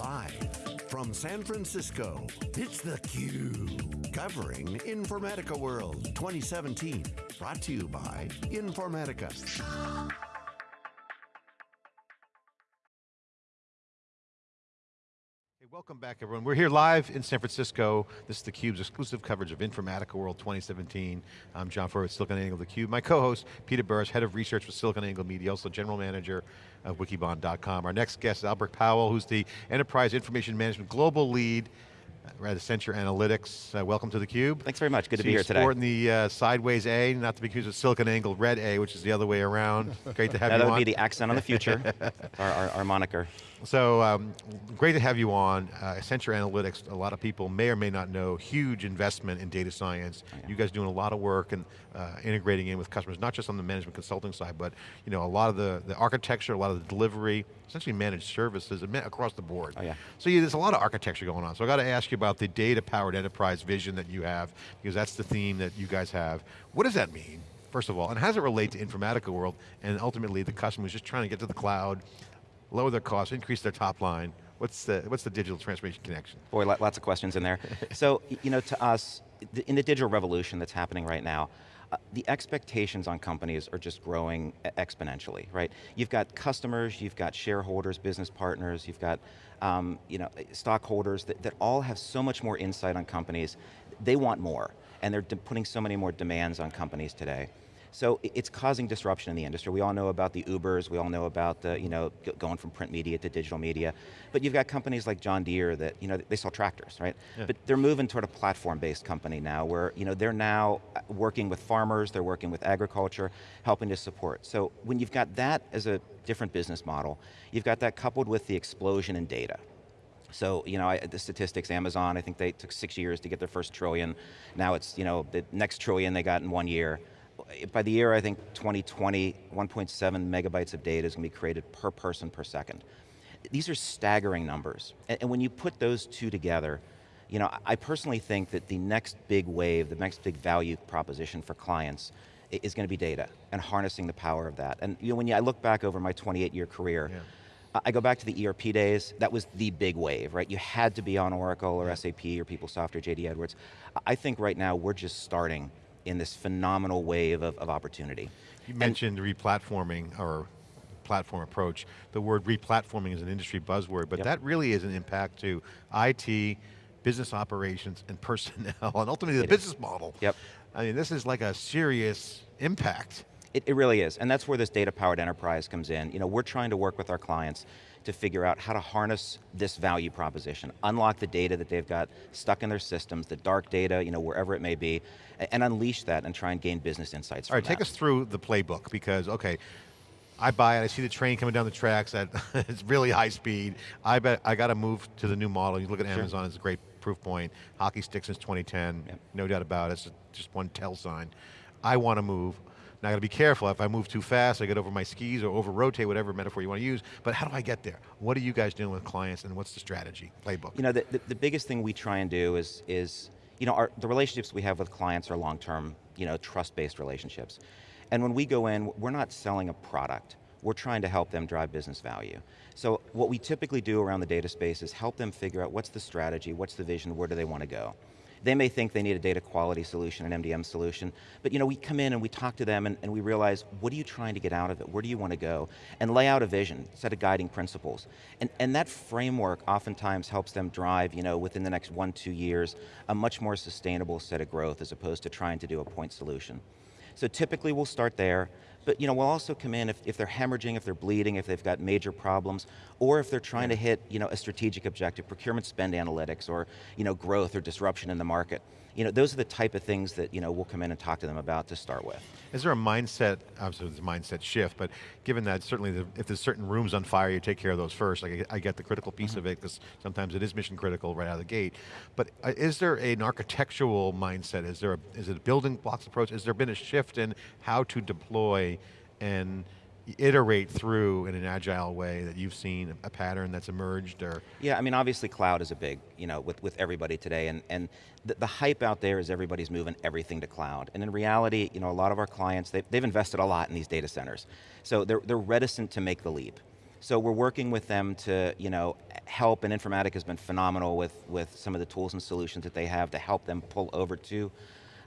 Live from San Francisco, it's theCUBE. Covering Informatica World 2017. Brought to you by Informatica. Welcome back everyone. We're here live in San Francisco. This is theCUBE's exclusive coverage of Informatica World 2017. I'm John Furrier with SiliconANGLE theCUBE. My co-host, Peter Burris, Head of Research for SiliconANGLE Media, also General Manager of Wikibon.com. Our next guest is Albert Powell, who's the Enterprise Information Management Global Lead at Accenture Analytics. Uh, welcome to theCUBE. Thanks very much, good to be here today. sporting the uh, sideways A, not to be confused with SiliconANGLE red A, which is the other way around. Great to have you that on. That would be the accent on the future, our, our, our, moniker. So, um, great to have you on. Uh, Accenture Analytics, a lot of people may or may not know, huge investment in data science. Oh, yeah. You guys doing a lot of work and uh, integrating in with customers, not just on the management consulting side, but you know, a lot of the, the architecture, a lot of the delivery, essentially managed services across the board. Oh, yeah. So yeah, there's a lot of architecture going on. So I got to ask you about the data-powered enterprise vision that you have, because that's the theme that you guys have. What does that mean? First of all, and how does it relate to Informatica world and ultimately the customer who's just trying to get to the cloud, lower their costs, increase their top line. What's the, what's the digital transformation connection? Boy, lots of questions in there. so, you know, to us, in the digital revolution that's happening right now, the expectations on companies are just growing exponentially, right? You've got customers, you've got shareholders, business partners, you've got um, you know, stockholders that, that all have so much more insight on companies. They want more, and they're putting so many more demands on companies today. So it's causing disruption in the industry. We all know about the Ubers, we all know about the, you know, going from print media to digital media, but you've got companies like John Deere that, you know, they sell tractors, right? Yeah. But they're moving toward a platform-based company now where, you know, they're now uh, working with farmers, they're working with agriculture, helping to support. So when you've got that as a different business model, you've got that coupled with the explosion in data. So, you know, I, the statistics, Amazon, I think they took six years to get their first trillion. Now it's, you know, the next trillion they got in one year by the year, I think 2020, 1.7 megabytes of data is going to be created per person per second. These are staggering numbers. And, and when you put those two together, you know, I personally think that the next big wave, the next big value proposition for clients is going to be data and harnessing the power of that. And you know, when you, I look back over my 28 year career, yeah. I go back to the ERP days, that was the big wave, right? You had to be on Oracle or. SAP or PeopleSoft or JD Edwards. I think right now we're just starting in this phenomenal wave of, of opportunity. You mentioned and, replatforming or platform approach. The word replatforming is an industry buzzword, but yep. that really is an impact to IT, business operations, and personnel, and ultimately the it business is. model. Yep. I mean, this is like a serious impact. It, it really is, and that's where this data-powered enterprise comes in. You know, we're trying to work with our clients to figure out how to harness this value proposition, unlock the data that they've got stuck in their systems, the dark data, you know, wherever it may be, and unleash that and try and gain business insights All right, that. take us through the playbook, because, okay, I buy it, I see the train coming down the tracks at it's really high speed. I bet I got to move to the new model. You look at sure. Amazon, it's a great proof point. Hockey stick since 2010, yep. no doubt about it. It's just one tell sign. I want to move. Now I got to be careful, if I move too fast, I get over my skis or over rotate, whatever metaphor you want to use, but how do I get there? What are you guys doing with clients and what's the strategy, playbook? You know, the, the, the biggest thing we try and do is, is you know, our, the relationships we have with clients are long-term, you know, trust-based relationships. And when we go in, we're not selling a product, we're trying to help them drive business value. So what we typically do around the data space is help them figure out what's the strategy, what's the vision, where do they want to go. They may think they need a data quality solution, an MDM solution, but you know, we come in and we talk to them and, and we realize, what are you trying to get out of it? Where do you want to go? And lay out a vision, set of guiding principles. And, and that framework oftentimes helps them drive, you know, within the next one, two years, a much more sustainable set of growth as opposed to trying to do a point solution. So typically we'll start there, but you know, we'll also come in if, if they're hemorrhaging, if they're bleeding, if they've got major problems, or if they're trying to hit you know, a strategic objective, procurement spend analytics, or you know, growth or disruption in the market. You know, those are the type of things that you know, we'll come in and talk to them about to start with. Is there a mindset, obviously there's a mindset shift, but given that certainly the, if there's certain rooms on fire, you take care of those first. Like I get the critical piece mm -hmm. of it, because sometimes it is mission critical right out of the gate. But uh, is there an architectural mindset? Is there a, is it a building blocks approach? Has there been a shift in how to deploy and iterate through in an agile way that you've seen a pattern that's emerged or? Yeah, I mean obviously cloud is a big, you know, with, with everybody today and, and the, the hype out there is everybody's moving everything to cloud. And in reality, you know, a lot of our clients, they've, they've invested a lot in these data centers. So they're, they're reticent to make the leap. So we're working with them to you know, help, and Informatica has been phenomenal with, with some of the tools and solutions that they have to help them pull over to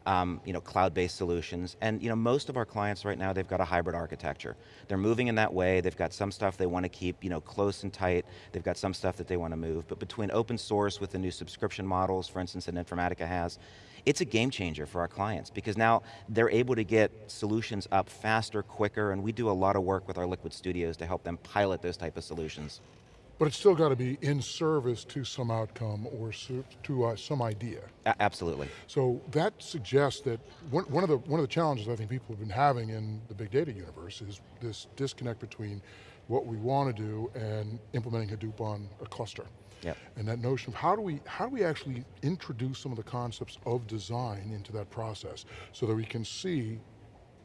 um, you know, cloud-based solutions. And you know, most of our clients right now, they've got a hybrid architecture. They're moving in that way, they've got some stuff they want to keep you know, close and tight, they've got some stuff that they want to move, but between open source with the new subscription models, for instance, that Informatica has, it's a game changer for our clients because now they're able to get solutions up faster, quicker, and we do a lot of work with our Liquid Studios to help them pilot those type of solutions. But it's still got to be in service to some outcome or to uh, some idea. A absolutely. So that suggests that one, one, of the, one of the challenges I think people have been having in the big data universe is this disconnect between what we want to do and implementing Hadoop on a cluster. Yep. And that notion of how do we how do we actually introduce some of the concepts of design into that process so that we can see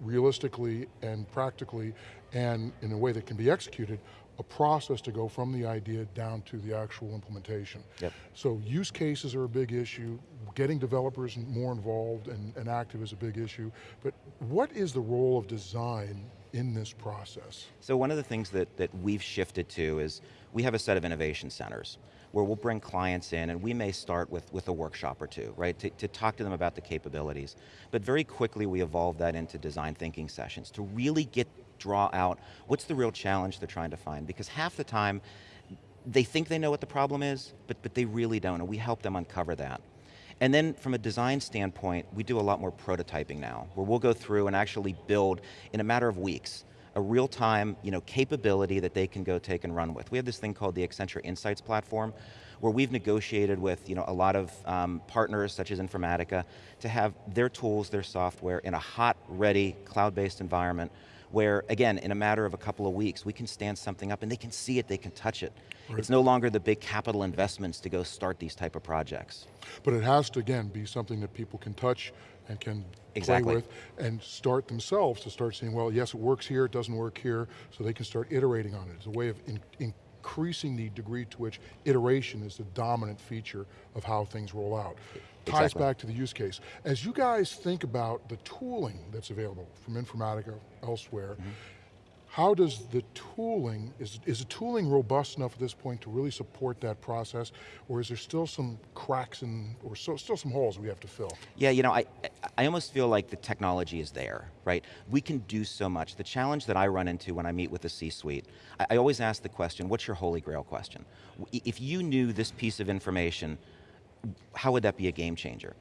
realistically and practically and in a way that can be executed a process to go from the idea down to the actual implementation. Yep. So use cases are a big issue, getting developers more involved and, and active is a big issue, but what is the role of design in this process? So one of the things that, that we've shifted to is we have a set of innovation centers where we'll bring clients in and we may start with, with a workshop or two, right, to, to talk to them about the capabilities. But very quickly we evolve that into design thinking sessions to really get draw out what's the real challenge they're trying to find, because half the time, they think they know what the problem is, but, but they really don't, and we help them uncover that. And then from a design standpoint, we do a lot more prototyping now, where we'll go through and actually build, in a matter of weeks, a real-time you know, capability that they can go take and run with. We have this thing called the Accenture Insights Platform, where we've negotiated with you know, a lot of um, partners such as Informatica to have their tools, their software in a hot, ready, cloud-based environment where, again, in a matter of a couple of weeks, we can stand something up and they can see it, they can touch it. Right. It's no longer the big capital investments to go start these type of projects. But it has to, again, be something that people can touch and can exactly. play with and start themselves to start saying, well, yes, it works here, it doesn't work here, so they can start iterating on it. It's a way of in, in increasing the degree to which iteration is the dominant feature of how things roll out. Ties exactly. back to the use case. As you guys think about the tooling that's available from Informatica elsewhere, mm -hmm. How does the tooling, is, is the tooling robust enough at this point to really support that process, or is there still some cracks in, or so, still some holes we have to fill? Yeah, you know, I, I almost feel like the technology is there, right? We can do so much. The challenge that I run into when I meet with the C-suite, I, I always ask the question, what's your holy grail question? If you knew this piece of information, how would that be a game changer?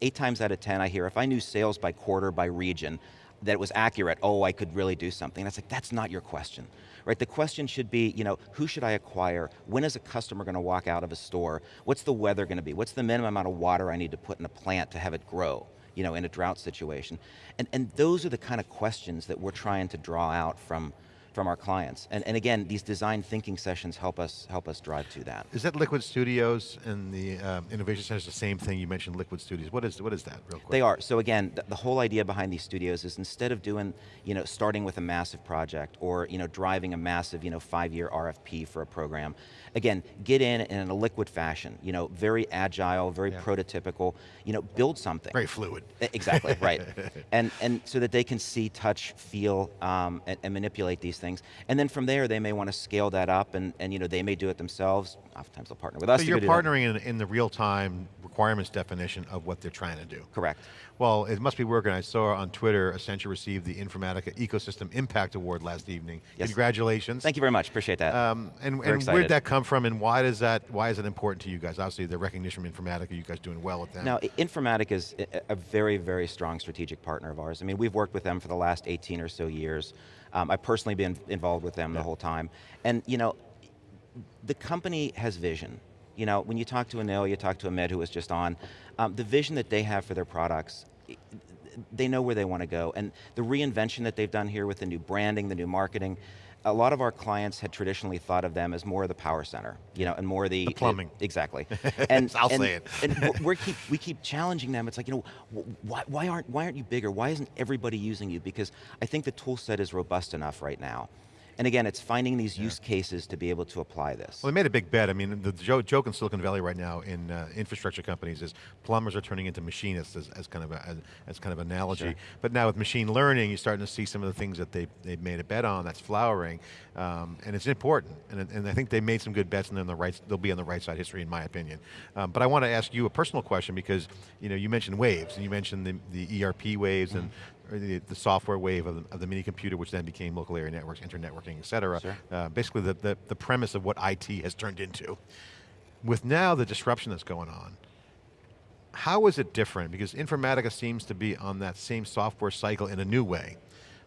Eight times out of 10 I hear, if I knew sales by quarter, by region, that it was accurate, oh, I could really do something. That's like, that's not your question, right? The question should be, you know, who should I acquire? When is a customer going to walk out of a store? What's the weather going to be? What's the minimum amount of water I need to put in a plant to have it grow? you know, in a drought situation. And, and those are the kind of questions that we're trying to draw out from, from our clients. And, and again, these design thinking sessions help us help us drive to that. Is that Liquid Studios and the um, Innovation Center the same thing? You mentioned Liquid Studios. What is, what is that, real quick? They are. So again, the, the whole idea behind these studios is instead of doing, you know, starting with a massive project or, you know, driving a massive, you know, five-year RFP for a program, again, get in in a liquid fashion, you know, very agile, very yeah. prototypical, you know, build something. Very fluid. Exactly, right. and, and so that they can see, touch, feel, um, and, and manipulate these things things. And then from there, they may want to scale that up and, and you know, they may do it themselves. Oftentimes they'll partner with us So you're partnering in, in, the real-time requirements definition of what they're trying to do. Correct. Well, it must be working. I saw on Twitter, Accenture received the Informatica Ecosystem Impact Award last evening. Yes. Congratulations. Thank you very much, appreciate that. Um, and, and where did that come from and why does that, why is it important to you guys? Obviously the recognition from Informatica, you guys doing well with that. Now, Informatica is a very, very strong strategic partner of ours. I mean, we've worked with them for the last 18 or so years. Um, I've personally been involved with them yeah. the whole time. And you know, the company has vision. You know, when you talk to Anil, you talk to Amit who was just on, um, the vision that they have for their products, they know where they want to go. And the reinvention that they've done here with the new branding, the new marketing, a lot of our clients had traditionally thought of them as more of the PowerCenter, you know, and more the, the plumbing. It, exactly. And I'll and, say it. and we keep we keep challenging them. It's like, you know, why, why aren't why aren't you bigger? Why isn't everybody using you? Because I think the tool set is robust enough right now. And again, it's finding these use cases to be able to apply this. Well, they made a big bet. I mean, the joke, joke in Silicon Valley right now in uh, infrastructure companies is plumbers are turning into machinists as, as kind of a, as, as, kind of analogy. Sure. But now with machine learning, you're starting to see some of the things that they, they've made a bet on that's flowering, um, and it's important. And, and I think they made some good bets and they're on the right, they'll be on the right side of history in my opinion. Um, but I want to ask you a personal question because you know you mentioned waves and you mentioned the, the ERP waves mm -hmm. and the, the, software wave of the, of the, mini computer, which then became local area networks, internetworking, et cetera. Sure. Uh, basically the, the, the premise of what IT has turned into. With now the disruption that's going on, how is it different? Because Informatica seems to be on that same software cycle in a new way.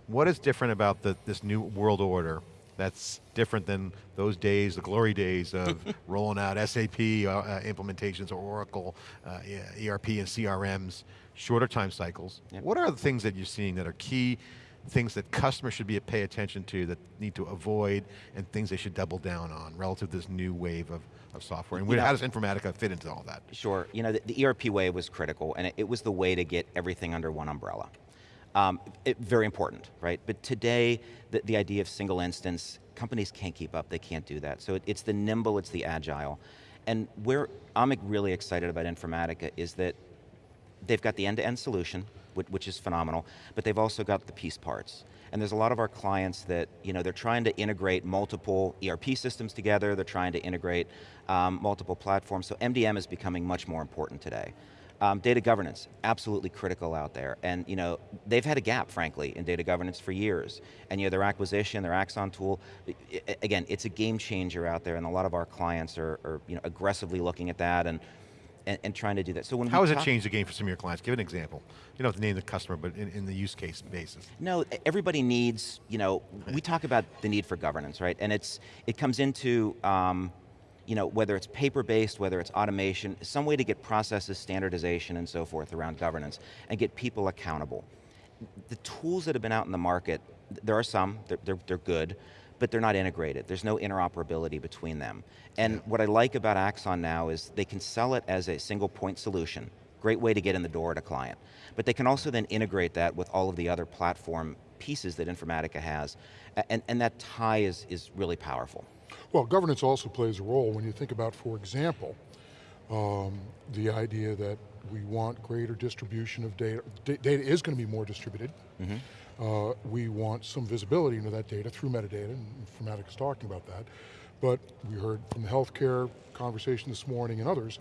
What is different about the, this new world order that's different than those days, the glory days of rolling out SAP uh, uh, implementations or Oracle, uh, ERP and CRMs, shorter time cycles. Yep. What are the things that you're seeing that are key things that customers should be pay attention to that need to avoid and things they should double down on relative to this new wave of, of software? And how does Informatica fit into all that? Sure, you know, the, the ERP wave was critical and it, it, was the way to get everything under one umbrella. Um, it, very important, right? But today, the, the idea of single instance, companies can't keep up, they can't do that. So it, it's the nimble, it's the agile. And where I'm really excited about Informatica is that they've got the end-to-end -end solution, which, is phenomenal, but they've also got the piece parts. And there's a lot of our clients that, you know, they're trying to integrate multiple ERP systems together, they're trying to integrate um, multiple platforms, so MDM is becoming much more important today. Um, data governance, absolutely critical out there. And you know, they've had a gap, frankly, in data governance for years. And you know, their acquisition, their Axon tool, again, it's a game changer out there and a lot of our clients are, are you know, aggressively looking at that and and, and, trying to do that. So when How has it changed the game for some of your clients? Give an example. You don't have to name the customer, but in, in the use case basis. No, everybody needs, you know, we talk about the need for governance, right? And it's it comes into, um, you know, whether it's paper-based, whether it's automation, some way to get processes, standardization, and so forth around governance, and get people accountable. The tools that have been out in the market, there are some, they're, they're, they're good, but they're not integrated. There's no interoperability between them. And yeah. what I like about Axon now is they can sell it as a single point solution. Great way to get in the door at a client. But they can also then integrate that with all of the other platform pieces that Informatica has. And, and that tie is, is really powerful. Well, governance also plays a role when you think about, for example, um, the idea that we want greater distribution of data. D data is going to be more distributed. Mm -hmm. Uh, we want some visibility into that data through metadata, and Informatica is talking about that. But we heard from the healthcare conversation this morning and others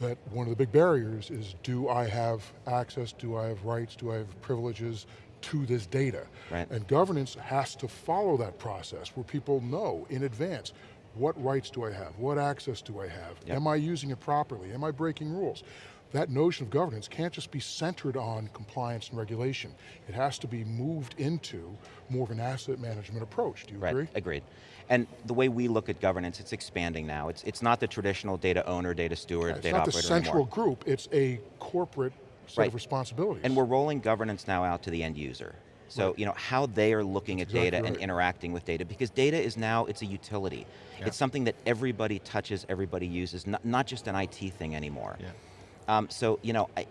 that one of the big barriers is do I have access, do I have rights, do I have privileges to this data? Right. And governance has to follow that process where people know in advance, what rights do I have? What access do I have? Yep. Am I using it properly? Am I breaking rules? That notion of governance can't just be centered on compliance and regulation. It has to be moved into more of an asset management approach. Do you right, agree? agreed. And the way we look at governance, it's expanding now. It's, it's not the traditional data owner, data steward, yeah, data operator It's not the central anymore. group, it's a corporate set right. of responsibilities. And we're rolling governance now out to the end user. So, right. you know, how they are looking That's at exactly data right. and interacting with data, because data is now, it's a utility. Yeah. It's something that everybody touches, everybody uses, not, not just an IT thing anymore. Yeah. Um, so, you know, I,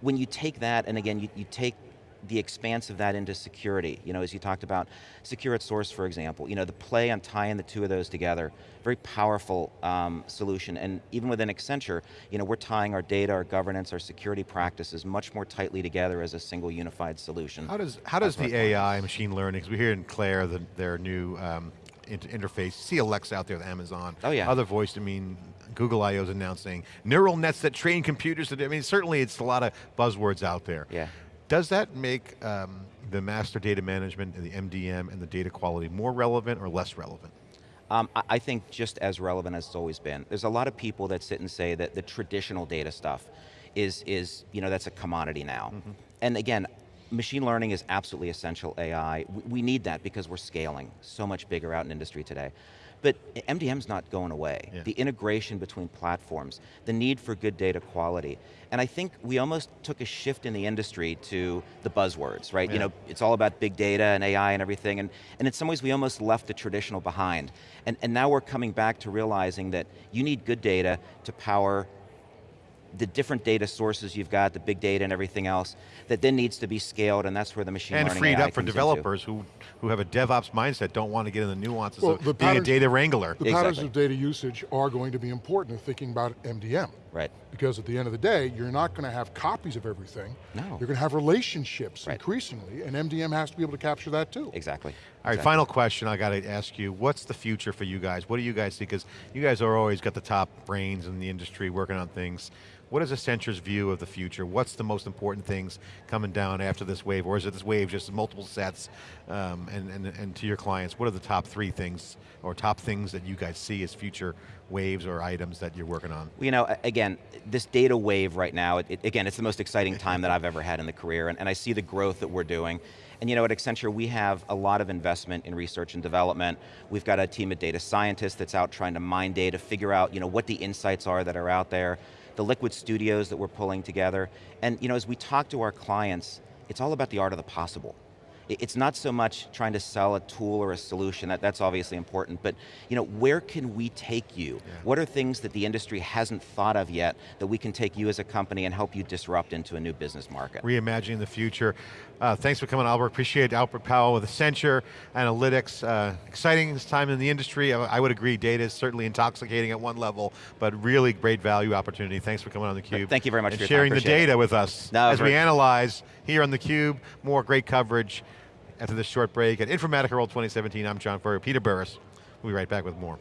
when you take that, and again, you, you take the expanse of that into security, you know, as you talked about, secure at source, for example, you know, the play on tying the two of those together, very powerful um, solution, and even within Accenture, you know, we're tying our data, our governance, our security practices much more tightly together as a single unified solution. How does, how does the AI, machine learning, because we hear in Claire, the, their new um, interface, see Alexa out there with Amazon, oh, yeah. other voice, I mean, Google I.O. is announcing neural nets that train computers. I mean, certainly it's a lot of buzzwords out there. Yeah. Does that make um, the master data management and the MDM and the data quality more relevant or less relevant? Um, I think just as relevant as it's always been. There's a lot of people that sit and say that the traditional data stuff is, is you know, that's a commodity now. Mm -hmm. And again, machine learning is absolutely essential AI. We, we need that because we're scaling so much bigger out in industry today. But MDM's not going away. Yeah. The integration between platforms, the need for good data quality. And I think we almost took a shift in the industry to the buzzwords, right? Yeah. You know, it's all about big data and AI and everything, and, and in some ways we almost left the traditional behind. And, and now we're coming back to realizing that you need good data to power the different data sources you've got, the big data and everything else, that then needs to be scaled, and that's where the machine and learning freed AI up for comes into. developers who, who have a DevOps mindset, don't want to get in the nuances Well, of the being a data wrangler. The patterns of data usage are going to be important in thinking about MDM. Right. Because at the end of the day, you're not going to have copies of everything. No. You're going to have relationships Right. increasingly, and MDM has to be able to capture that too. Exactly. All right, Exactly. final question I got to ask you. What's the future for you guys? What do you guys see? Because you guys are always got the top brains in the industry working on things. What is Accenture's view of the future? What's the most important things coming down after this wave? Or is it this wave just multiple sets? Um, and, and, and to your clients, what are the top three things or top things that you guys see as future waves or items that you're working on? You know, again, this data wave right now, it, again, it's the most exciting time that I've ever had in the career, and, and I see the growth that we're doing. And you know, at Accenture, we have a lot of investment in research and development. We've got a team of data scientists that's out trying to mine data, figure out you know, what the insights are that are out there, the liquid studios that we're pulling together. And you know, as we talk to our clients, it's all about the art of the possible. It- It's not so much trying to sell a tool or a solution, that, that's obviously important, but you know, where can we take you? What are things that the industry hasn't thought of yet that we can take you as a company and help you disrupt into a new business market? reimagining the future. Uh, thanks for coming, Albert. Appreciate Albert Powell with Accenture Analytics. Uh, exciting this time in the industry. I, I would agree, data is certainly intoxicating at one level, but really great value opportunity. Thanks for coming on theCUBE. Thank you very much and for your time, sharing the appreciate it. data with us No, as we analyze here on theCUBE. More great coverage after this short break at Informatica World 2017. I'm John Furrier, Peter Burris. We'll be right back with more.